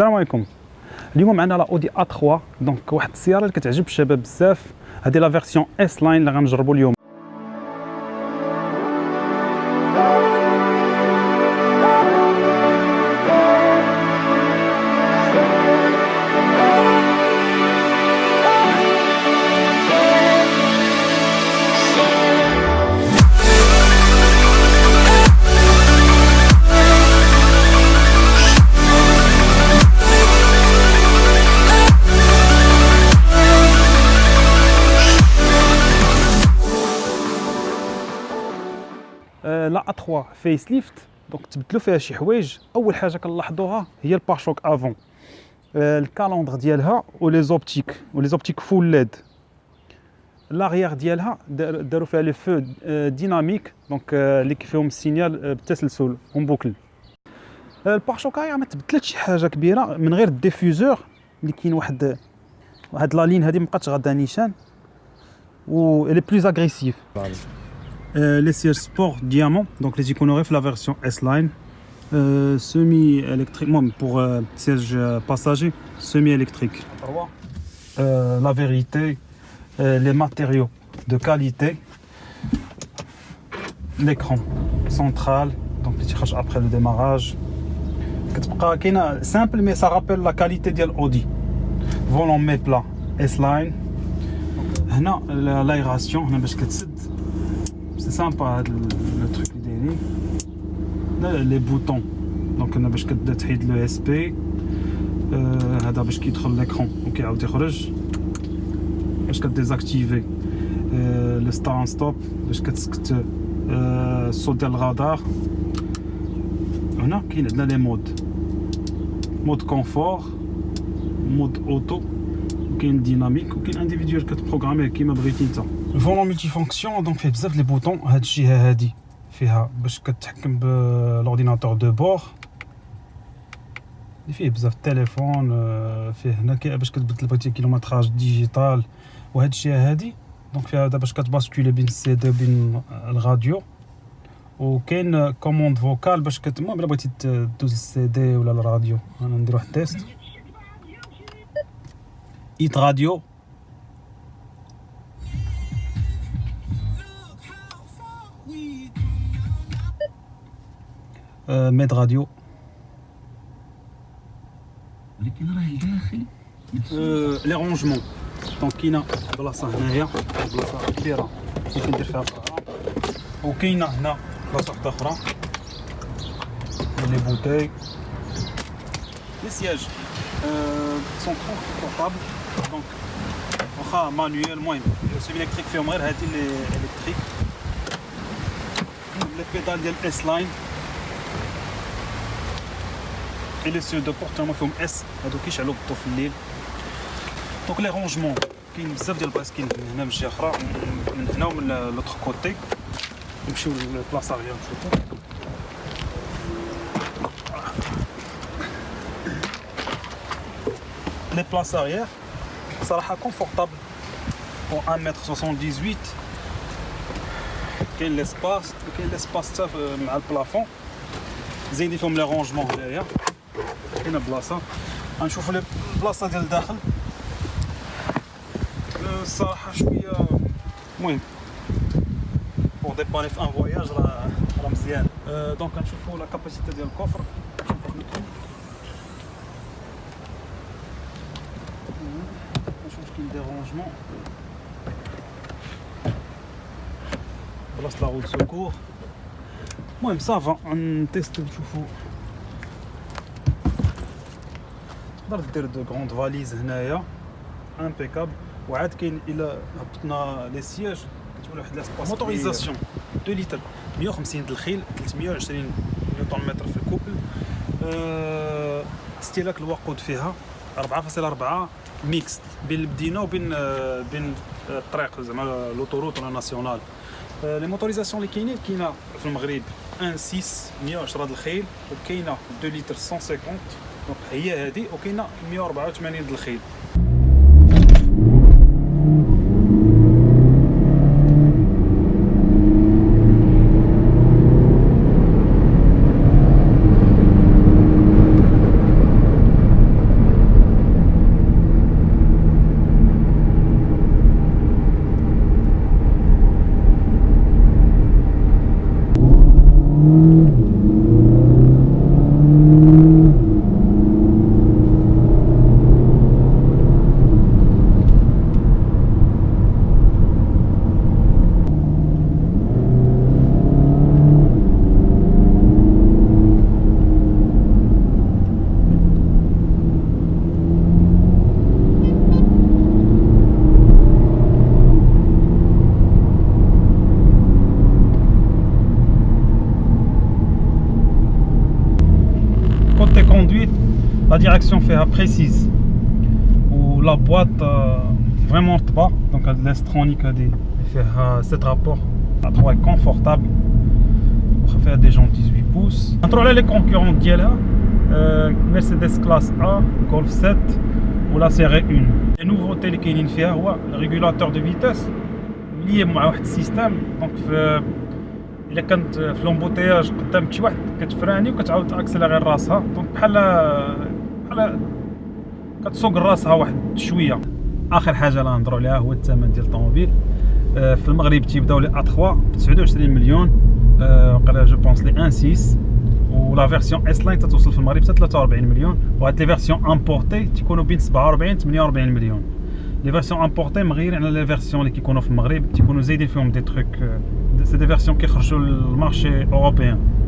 السلام عليكم اليوم معنا لا اودي ا 3 دونك واحد السياره اللي كتعجب الشباب بزاف هذه لا فيرسيون اس لاين اللي غنجربوا اليوم لا ا3 فيس ليفت دونك تبدلوا فيها شي حوايج اول حاجه كنلاحظوها هي الباشوك افون آه، الكالوندر ديالها ولي زوبتيك ولي زوبتيك فول ليد لاغيير ديالها داروا فيها لي فو ديناميك دونك اللي كيفيهم السينيال بالتسلسل اون بوكل آه، البارشوكايا ما تبدلت شي حاجه كبيره من غير الديفوزور اللي كاين واحد واحد لا لين هذه مابقاتش غاده نيشان و لي بلوز اغريسيف Euh, les sièges sport diamant, donc les Iconoref, la version S-Line, euh, semi-électrique, pour euh, siège passager, semi-électrique. la vérité, les matériaux de qualité, l'écran central, donc les tirages après le démarrage. Simple, mais ça rappelle la qualité de l'Audi. Volant mes S-Line. L'aération, c'est sympa le, truc truc derrière les boutons donc on a besoin de l'ESP. le SP à d'abord qui l'écran ok on a besoin de désactiver euh, le start and stop je vais sauter le radar on a qui les modes mode confort mode auto qui est dynamique ou qui est individuel que de programmer qui m'a brisé فولون multifonction donc fait بزاف لي بوطون هاد الجهه هادي فيها باش كتحكم بالاورديناتور دو بور اللي فيه بزاف التليفون فيه هنا باش كتبدل بغيتي كيلومتراج ديجيتال وهاد الجهه هادي دونك فيها دابا باش كتباسكولي بين السي دو بين الراديو وكاين كوموند فوكال باش كت المهم بغيتي تدوز السي دي ولا الراديو انا ندير واحد تيست ايت راديو Euh, Mètre Radio. les rangements. Donc, il y a de la la la Les bouteilles. Les sièges euh, sont trop confortables. Donc, on a manuel, moi, le semi-électrique fermé, il électrique. Les pédales de S-Line et les sujets de portement font S à deux qui chaloupent tout le des donc les rangements qui nous servent de base qui nous n'aime j'ai rare maintenant l'autre côté je suis où la place arrière je crois les places arrière ça sera confortable pour 1m78 quel l'espace quel l'espace ça euh, le plafond Zéni forme les rangements derrière. Je chauffe le blast à Delda. Je chauffe le pour dépasser un voyage à l'ancienne. Donc je chauffe la capacité d'un coffre. Je hmm. chauffe le trou. Je chauffe dérangement. Voilà, c'est la route de secours. Moi-même, ça va un test de chauffe. تقدر دير دو غوند فاليز هنايا امبيكابل وعاد كاين الى هبطنا لي سياج كتولي واحد لاسباس موتوريزاسيون 2 لتر 150 الخيل 320 نيوتن متر في الكوبل أه استهلاك الوقود فيها 4.4 ميكست بين المدينه وبين آه، بين آه، الطريق زعما لوتوروت ولا ناسيونال آه، لي موتوريزاسيون اللي كاينين كاينه في المغرب 1 6 110 الخيل وكاينه 2 لتر 150 هي هذه وكاينه 184 د الخيل la direction fait précise ou la boîte euh, vraiment bas donc elle laisse l'estronique des fait cet euh, rapport à droite est confortable préfère des gens 18 pouces entre les concurrents sont euh, Mercedes classe A Golf 7 ou la série 1 les nouveautés اللي fait, فيها le régulateur de vitesse lié à مع واحد euh, euh, quand tu في الا كانت un لومبوتياج قدام شي واحد كتفراني وكتعاود اكسليغي راسها دونك بحال كتسوق راسها واحد شويه اخر حاجه اللي نهضروا عليها هو الثمن ديال الطوموبيل آه، في المغرب تيبداو لي ا 3 ب 29 مليون آه، وقال جو بونس لي 1 6 ولا فيرسيون اس لاين تتوصل في المغرب حتى 43 مليون وهاد لي فيرسيون امبورتي تيكونوا بين 47 48 مليون لي فيرسيون امبورتي مغير على لي فيرسيون اللي كيكونوا في المغرب تيكونوا زايدين فيهم دي تروك سي دي فيرسيون كيخرجوا للمارشي اوروبيان